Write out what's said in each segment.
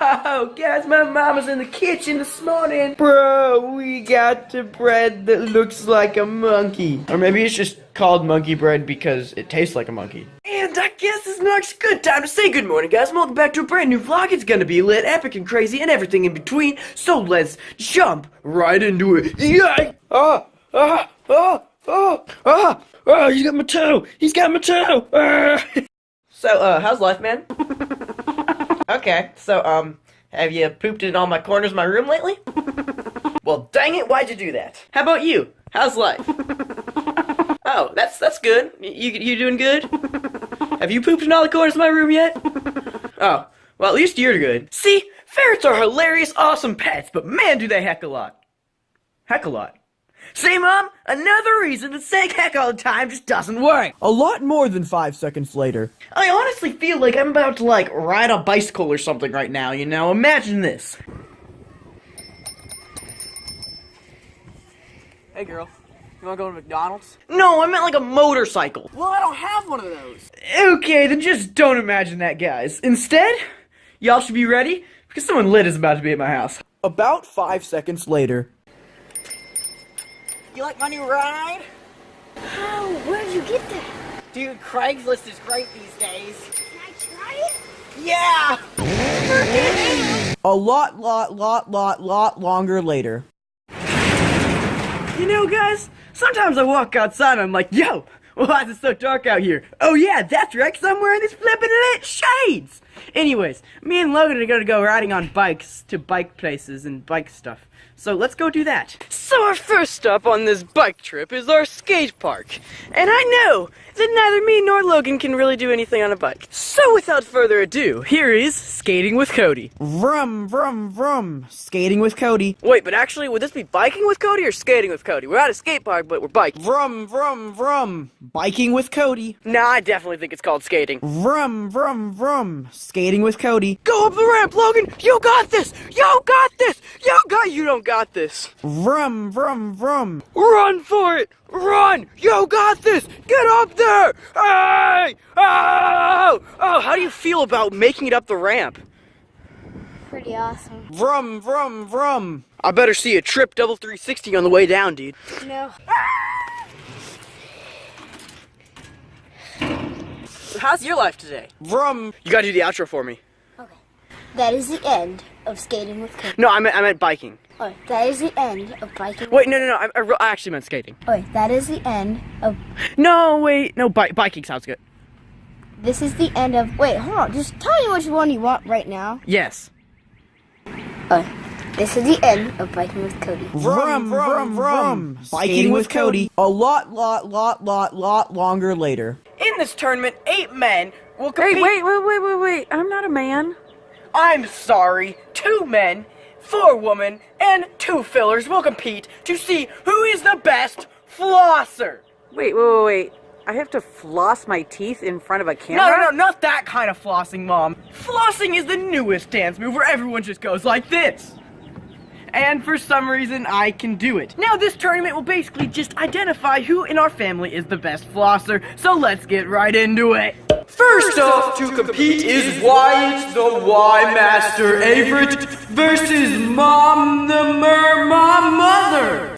Whoa! Guys, my mom was in the kitchen this morning. Bro, we got the bread that looks like a monkey. Or maybe it's just called monkey bread because it tastes like a monkey. And I guess this marks a good time to say good morning, guys. Welcome back to a brand new vlog. It's gonna be lit, epic, and crazy, and everything in between. So let's jump right into it. Yay! Ah! Ah! Ah! Ah! Ah! Ah! He's got my toe! He's got my toe! Ah! So, uh, how's life, man? okay, so, um, have you pooped in all my corners of my room lately? well, dang it, why'd you do that? How about you? How's life? oh, that's that's good. You you doing good? Have you pooped in all the corners of my room yet? oh, well, at least you're good. See, ferrets are hilarious, awesome pets, but man, do they heck a lot. Heck a lot. See, Mom? Another reason that saying heck all the time just doesn't work. A lot more than five seconds later. I honestly feel like I'm about to, like, ride a bicycle or something right now, you know? Imagine this. Hey girl, you wanna go to McDonald's? No, I meant like a motorcycle. Well, I don't have one of those. Okay, then just don't imagine that, guys. Instead, y'all should be ready, because someone lit is about to be at my house. About five seconds later. You like my new ride? How? Where'd you get that? Dude, Craigslist is great these days. Can I try it? Yeah! A lot, lot, lot, lot, lot longer later. You know, guys, sometimes I walk outside and I'm like, yo, why is it so dark out here? Oh yeah, that's right, because I'm wearing these flippin' lit shades! Anyways, me and Logan are gonna go riding on bikes to bike places and bike stuff. So let's go do that. So our first stop on this bike trip is our skate park. And I know that neither me nor Logan can really do anything on a bike. So without further ado, here is Skating with Cody. Vroom, vroom, vroom. Skating with Cody. Wait, but actually, would this be biking with Cody or skating with Cody? We're at a skate park, but we're biking. Vroom, vroom, vroom. Biking with Cody. Nah, I definitely think it's called skating. Vroom, vroom, vroom. Skating with Cody. Go up the ramp, Logan! You got this! You got this! You got you don't got this! Vroom, vroom, vroom. Run for it! Run! You got this! Get up there! Hey! Oh! Oh, how do you feel about making it up the ramp? Pretty awesome. Vroom, vroom, vroom. I better see a trip double 360 on the way down, dude. No. Ah! How's your life today? Vroom. You gotta do the outro for me. Okay. That is the end of skating with Cody. No, I meant, I meant biking. Oh, that is the end of biking. Wait, no, no, no, I, I, I actually meant skating. Oh, that is the end of. No, wait, no, bi- biking sounds good. This is the end of. Wait, hold on. Just tell me which one you want right now. Yes. Oh, this is the end of biking with Cody. Vroom, vroom, vroom. Biking with Cody. A lot, lot, lot, lot, lot longer later. In this tournament, eight men will compete. wait, wait, wait, wait, wait. I'm not a man. I'm sorry, two men, four women, and two fillers will compete to see who is the best flosser. Wait, wait, wait, wait. I have to floss my teeth in front of a No, camera? no, no, not that kind of flossing, Mom. Flossing is the newest dance move where everyone just goes like this. And for some reason, I can do it. Now, this tournament will basically just identify who in our family is the best flosser, so let's get right into it. First off to compete is Wyatt the Y Master Averett versus Mom the Mer Mom Mother.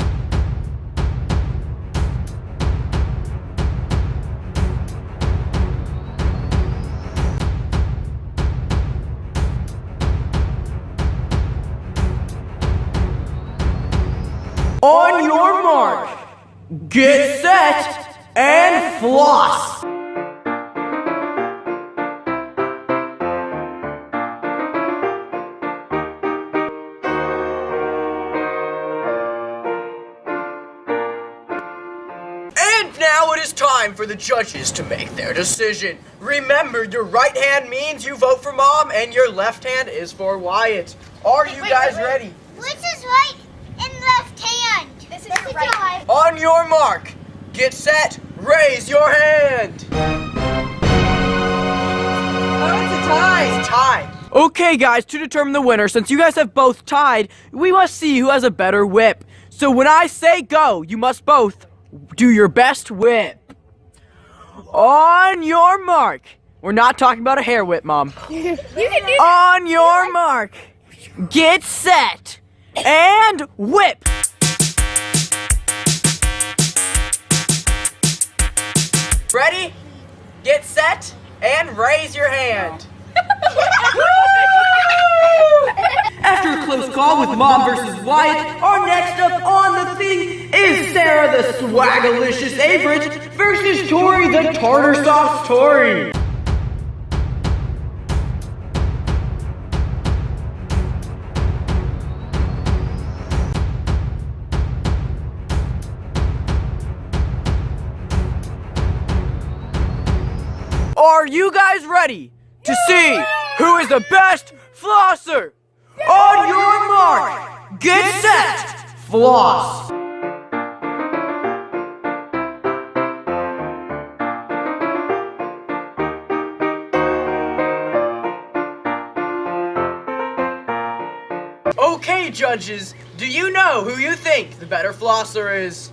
Get set, and floss. And now it is time for the judges to make their decision. Remember, your right hand means you vote for mom, and your left hand is for Wyatt. Are you guys wait, wait. ready? Which is right and left hand? This is your right. On your mark, get set, raise your hand. Oh, it's a tie! Tie. Okay, guys, to determine the winner, since you guys have both tied, we must see who has a better whip. So when I say go, you must both do your best whip. On your mark. We're not talking about a hair whip, Mom. You can do On your mark, get set, and whip. Ready? Get set and raise your hand. After a close call with Mom versus Wyatt, our next up on the thing is Sarah the Swagalicious Averett versus Tori the Tartar Sauce Tori. Are you guys ready to see who is the best flosser? On your mark, get set, floss. Okay, judges, do you know who you think the better flosser is?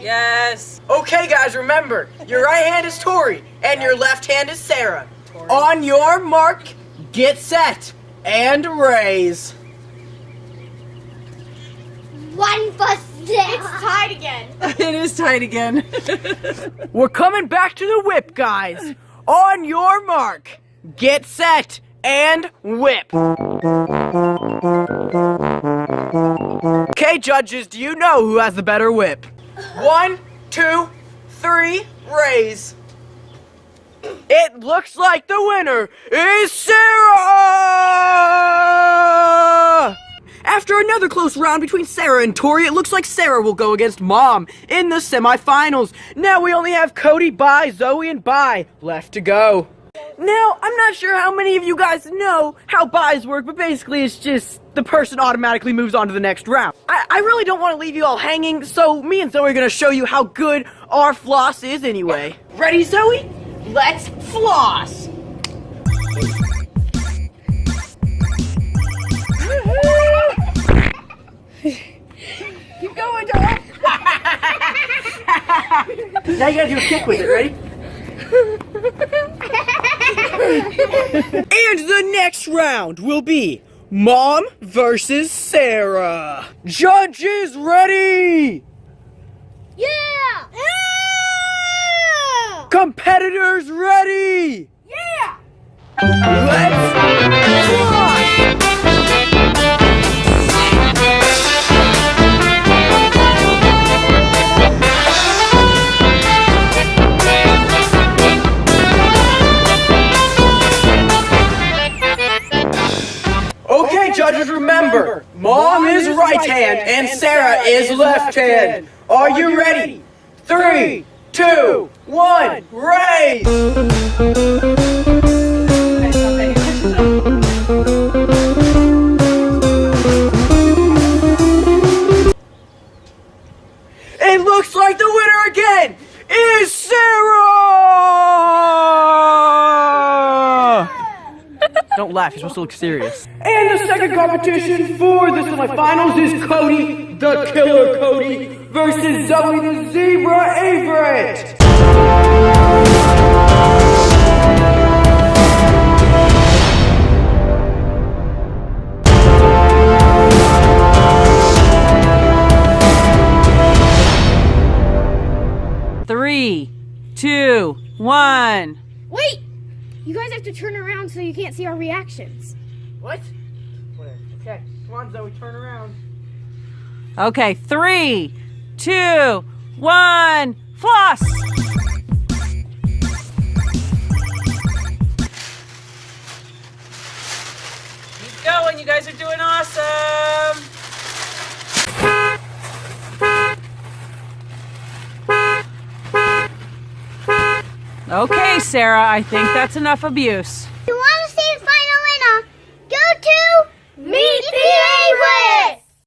Yes. Okay, guys, remember, your right hand is Tori, and your left hand is Sarah. On your mark, get set, and raise. one for It's tied again. it is tied again. We're coming back to the whip, guys. On your mark, get set, and whip. Okay, judges, do you know who has the better whip? One, two, three, raise. It looks like the winner is Sarah! After another close round between Sarah and Tori, it looks like Sarah will go against Mom in the semifinals. Now we only have Cody, Bye, Zoe, and Bye left to go. Now, I'm not sure how many of you guys know how buys work, but basically it's just the person automatically moves on to the next round. I, I really don't want to leave you all hanging, so me and Zoe are going to show you how good our floss is anyway. Ready, Zoe? Let's floss! Keep going, Dora. Now you gotta do a kick with it, ready? and the next round will be Mom versus Sarah. Judges ready! Yeah! Yeah! Competitors ready! Yeah! Let's and Sarah is left hand. Are you ready? Three, two, one, raise! It looks like the winner again is Sarah! Don't laugh, you're supposed to look serious. And the second competition for the semifinals is Cody, the Killer Cody, versus Zoe the Zebra Averett. To turn around so you can't see our reactions. What? Okay, come on, Zoe, turn around. Okay, three, two, one. Floss. Keep going. You guys are doing awesome. Okay, Sarah, I think that's enough abuse.